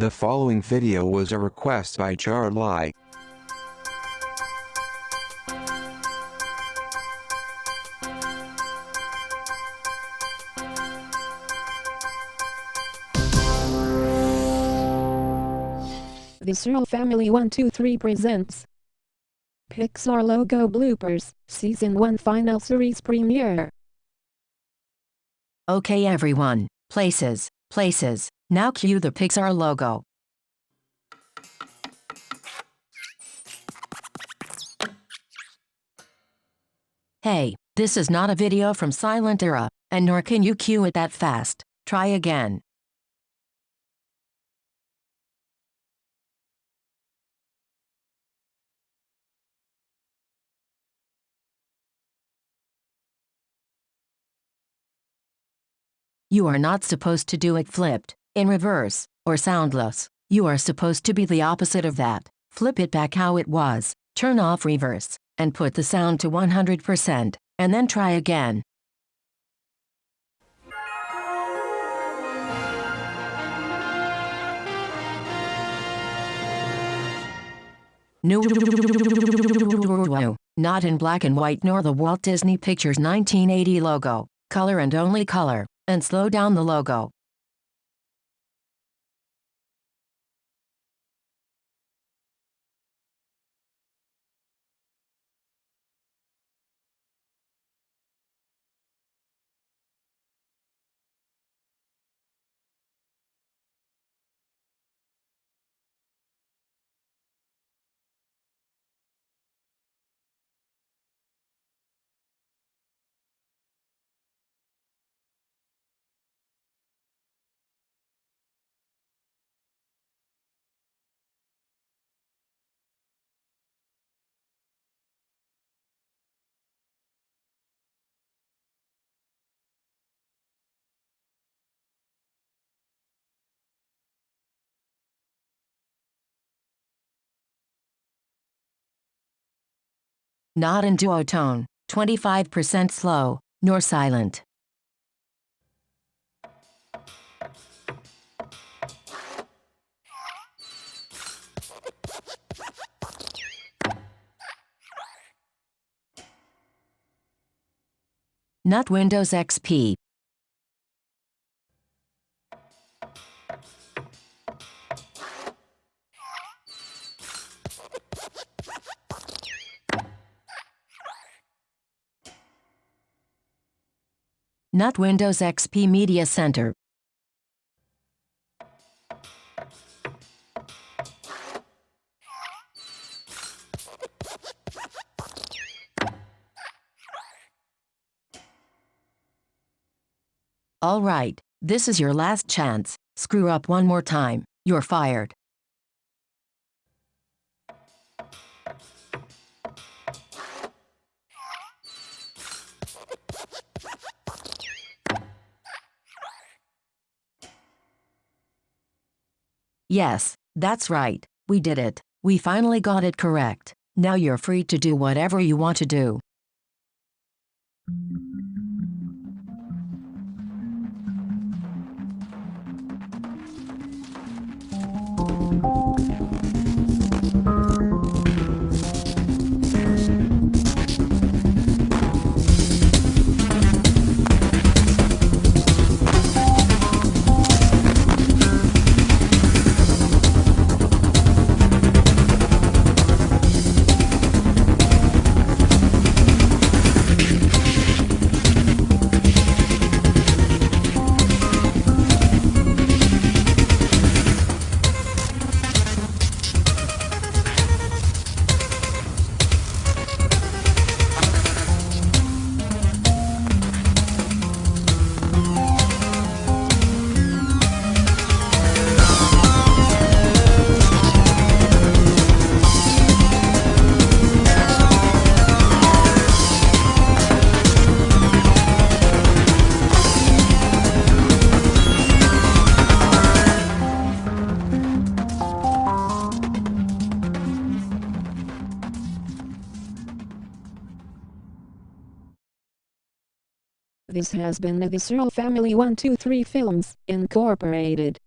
The following video was a request by Charlie. The Searle Family 123 presents Pixar Logo Bloopers, Season 1 Final Series Premiere. Okay everyone, places, places, now cue the Pixar logo. Hey, this is not a video from Silent Era, and nor can you cue it that fast. Try again. You are not supposed to do it flipped, in reverse, or soundless. You are supposed to be the opposite of that. Flip it back how it was, turn off reverse, and put the sound to 100%, and then try again. No, not in black and white nor the Walt Disney Pictures 1980 logo, color and only color, and slow down the logo. Not in duotone, 25% slow, nor silent. Not Windows XP. Not Windows XP Media Center. All right, this is your last chance. Screw up one more time, you're fired. Yes, that's right, we did it. We finally got it correct. Now you're free to do whatever you want to do. This has been the Searle Family 123 Films, Incorporated.